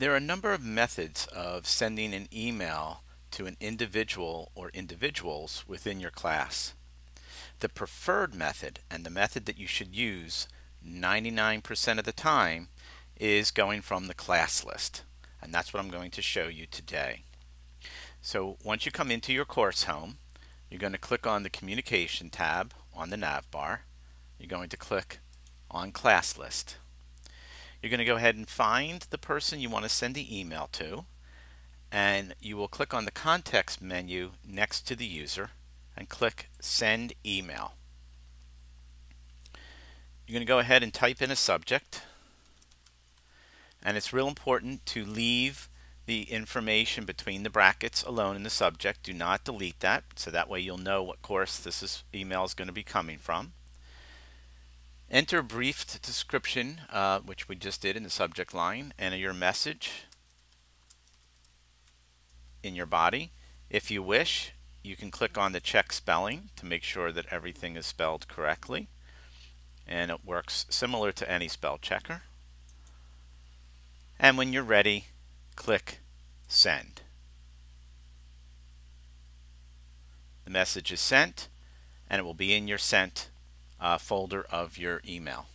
There are a number of methods of sending an email to an individual or individuals within your class. The preferred method and the method that you should use 99% of the time is going from the class list and that's what I'm going to show you today. So once you come into your course home you're going to click on the communication tab on the nav bar. You're going to click on class list. You're going to go ahead and find the person you want to send the email to and you will click on the context menu next to the user and click send email. You're going to go ahead and type in a subject and it's real important to leave the information between the brackets alone in the subject. Do not delete that so that way you'll know what course this is, email is going to be coming from. Enter brief description, uh, which we just did in the subject line, and your message in your body. If you wish, you can click on the check spelling to make sure that everything is spelled correctly. And it works similar to any spell checker. And when you're ready, click Send. The message is sent and it will be in your sent uh, folder of your email.